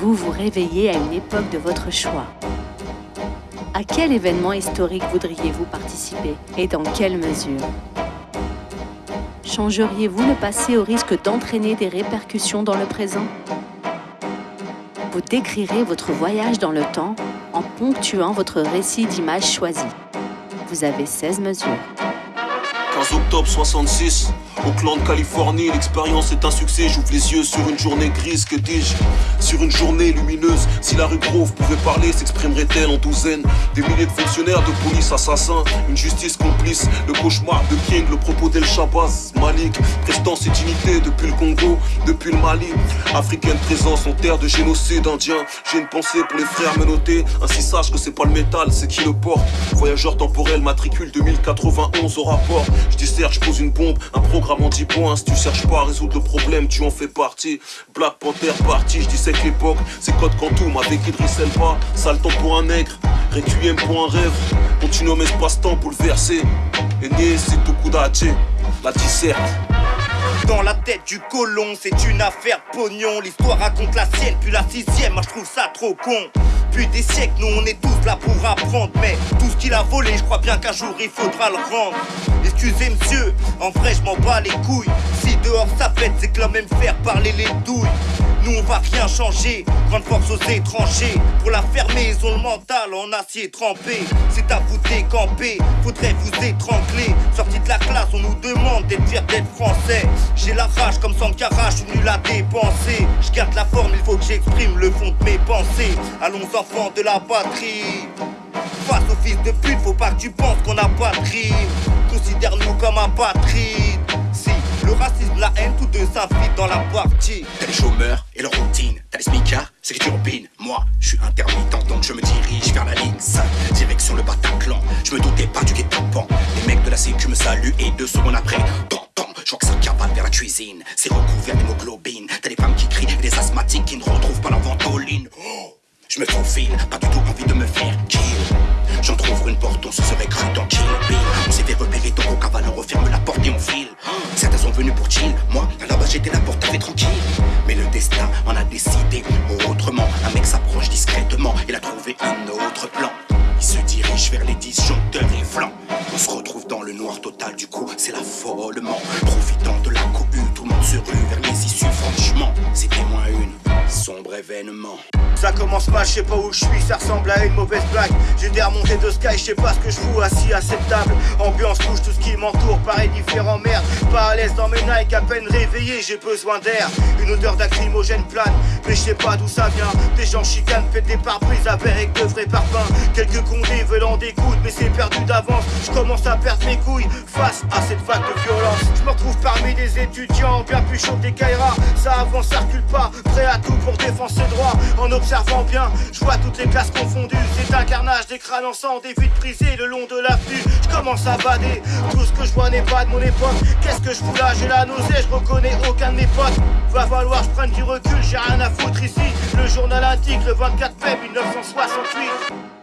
vous vous réveillez à une époque de votre choix. À quel événement historique voudriez-vous participer et dans quelle mesure? Changeriez-vous le passé au risque d'entraîner des répercussions dans le présent? Vous décrirez votre voyage dans le temps en ponctuant votre récit d'images choisies. Vous avez 16 mesures. 15 octobre 66, Auckland, Californie, l'expérience est un succès. J'ouvre les yeux sur une journée grise, que dis-je? Sur une journée lumineuse. Si la rue Grove pouvait parler, s'exprimerait-elle en douzaines Des milliers de fonctionnaires, de police, assassins, une justice complice. Le cauchemar de King, le propos d'El Shabazz, Malik, prestance et dignité depuis le Congo, depuis le Mali. Africaine présence en terre de génocide indien. J'ai une pensée pour les frères menottés. Ainsi sache que c'est pas le métal, c'est qui le porte. Voyageur temporel, matricule 2091 au rapport. Je disserte, je pose une bombe, un programme vraiment 10 points. Si tu cherches pas à résoudre le problème, tu en fais partie. Black Panther parti, je disais que l'époque, c'est Code Quantum avec Idriss Elba. Sale temps pour un nègre, Requiem pour un rêve. Continuum espace-temps bouleversé. Et nier, c'est tout coup la disserte. Dans la tête du colon, c'est une affaire pognon. L'histoire raconte la sienne, puis la sixième, moi je trouve ça trop con. Depuis des siècles, nous on est tous là pour apprendre. Mais tout ce qu'il a volé, je crois bien qu'un jour il faudra le rendre. Excusez monsieur, en vrai je m'en bats les couilles. Si dehors ça pète, c'est que même faire parler les douilles. Nous on va rien changer, grande force aux étrangers. Pour la fermer, ils ont le mental en acier trempé. C'est à vous décamper, faudrait vous étrangler. Sorti de la classe, on nous demande d'être fier d'être français. J'ai la rage comme Sankara, je suis nul à dépenser. Je garde la forme, il faut que j'exprime le fond de mes pensées. Allons enfants de la patrie. Face au fils de pute, faut pas que tu penses qu'on a pas de. Considère-nous comme un patrie. Si le racisme, la haine, tous deux s'infiltrent dans la partie. T'as les chômeurs et leur routine. T'as les smicards, c'est que tu opines. Moi, je suis intermittent, donc je me dirige vers la ligne 5. Direction le Bataclan. Je me doutais pas du guet-apens. Les mecs de la sécu me saluent et deux secondes après, je vois que ça cavale vers la cuisine. C'est recouvert d'hémoglobine. T'as les femmes qui crient et les asthmatiques qui ne retrouvent pas la ventoline. Oh je me faufile, pas du tout envie de me faire kill. J'en trouve une porte, on se serait cru dans Kill Bill. On s'est fait repérer, donc au cavale, on referme la porte et on file. Certains sont venus pour chill, moi, là-bas j'étais la porte avait tranquille. Mais le destin en a décidé autrement. Un mec s'approche discrètement, il a trouvé un autre plan. Il se dirige vers les disjoncteurs et flancs. On se retrouve dans le noir total, du coup, c'est l'affolement. Profitant Ça commence mal, je sais pas où je suis, ça ressemble à une mauvaise blague. J'ai des remontées de sky, je sais pas ce que je fous assis à cette table. Ambiance couche, tout ce qui m'entoure paraît différent, merde. Pas à l'aise dans mes Nike, à peine réveillé, j'ai besoin d'air. Une odeur d'acrymogène plane, mais je sais pas d'où ça vient. Des gens chicanent, faites des pare-brises avec de vrais parfums. Quelques condés veulent en découdre, mais c'est perdu d'avance. Je commence à perdre mes couilles face à cette vague de violence. Je me retrouve parmi des étudiants bien plus chauds des Kaira. Ça avance, ça recule pas, prêt à tout pour défendre ses droits. En observant bien, je vois toutes les classes confondues. C'est un carnage, des crânes en sang, des vides brisées le long de l'avenue. Je commence à bader, tout ce que je vois n'est pas de mon époque. Qu'est-ce que je fous là? J'ai la nausée, je reconnais aucun de mes potes. Va falloir je prenne du recul, j'ai rien à foutre ici. Le journal indique le 24 mai 1968.